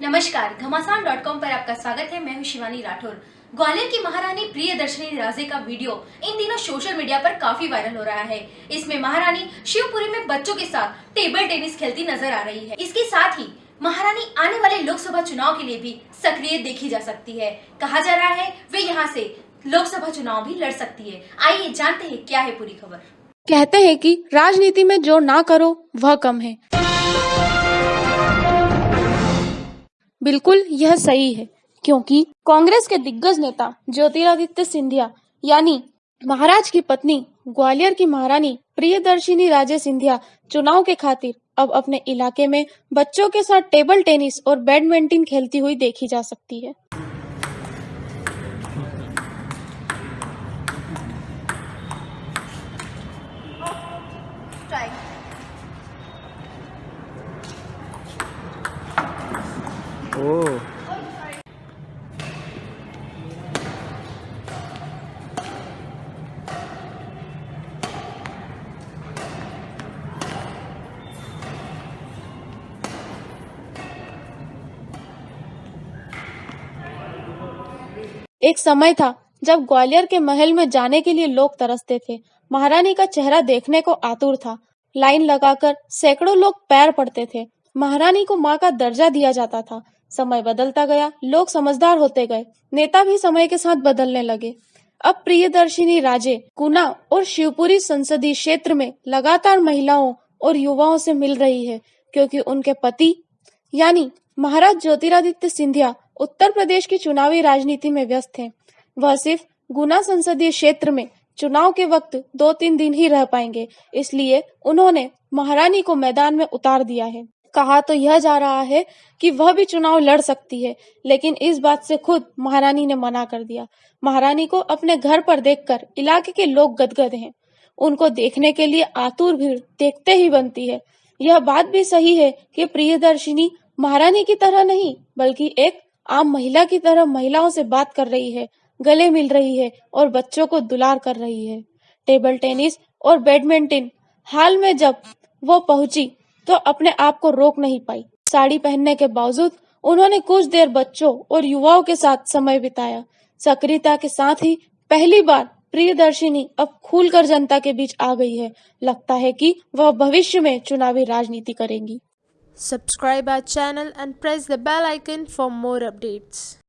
नमस्कार घमासान dot com पर आपका स्वागत है। मैं हूँ शिवानी राठौर। ग्वालियर की महारानी प्रियदर्शनी राजे का वीडियो इन दिनों सोशल मीडिया पर काफ़ी वायरल हो रहा है। इसमें महारानी शिवपुरी में बच्चों के साथ टेबल टेनिस खेलती नज़र आ रही है। इसके साथ ही महारानी आने वाले लोकसभा चुनाव के लिए भी सक्रिय देखी जा सकती है। कहा जा रहा है, वे यहाँ से लोकसभा चुनाव भी लड़ सकती है। आइए जानते हैं क्या है पूरी खबर। कहते हैं कि राजनीति में जो ना करो, वह कम है। बिल्कुल, यह सही है, क्योंकि कांग्रेस के दिग्गज नेता ज्योतिरादित्य सिंधिया, यानी महाराज की पत्नी, ग्वालियर की महारानी प्रियदर्शिनी राजे सिंधिया चुनाव के खातिर अब अपने इलाके में बच्चों के साथ टेबल टेनिस और बैडमिंटन खेलती हुई देखी जा सकती है। ओ एक समय था, जब ग्वालियर के महल में जाने के लिए लोग तरसते थे। महारानी का चेहरा देखने को आतुर था। लाइन लगाकर सैकड़ों लोग पैर पड़ते थे। महारानी को माँ का दर्जा दिया जाता था। समय बदलता गया, लोग समझदार होते गए, नेता भी समय के साथ बदलने लगे अब प्रियदर्शिनी राजे गुना और शिवपुरी संसदीय क्षेत्र में लगातार महिलाओं और युवाओं से मिल रही है, क्योंकि उनके पति, यानी महाराज ज्योतिरादित्य सिंधिया, उत्तर प्रदेश की चुनावी राजनीति में व्यस्त हैं। वह सिर्फ़ गुना संसदीय क्षेत्र में चुनाव के वक्त दो तीन दिन ही रह पाएँगे, इसलिए उन्होंने महारानी को मैदान में उतार दिया है कहा तो यह जा रहा है कि वह भी चुनाव लड़ सकती है, लेकिन इस बात से खुद महारानी ने मना कर दिया। महारानी को अपने घर पर देखकर इलाके के लोग गदगद हैं। उनको देखने के लिए आतुर भीड़ देखते ही बनती है। यह बात भी सही है कि प्रियदर्शिनी महारानी की तरह नहीं, बल्कि एक आम महिला की तरह महिलाओं से बात कर रही है, गले मिल रही है और बच्चों को दुलार कर रही है। टेबल टेनिस और बैडमिंटन हाल में जब वो पहुँची तो अपने आप को रोक नहीं पाई। साड़ी पहनने के बावजूद उन्होंने कुछ देर बच्चों और युवाओं के साथ समय बिताया। सक्रियता के साथ ही पहली बार प्रियदर्शिनी अब खुलकर जनता के बीच आ गई है। लगता है कि वह भविष्य में चुनावी राजनीति करेंगी। Subscribe our channel and press the bell icon for more updates.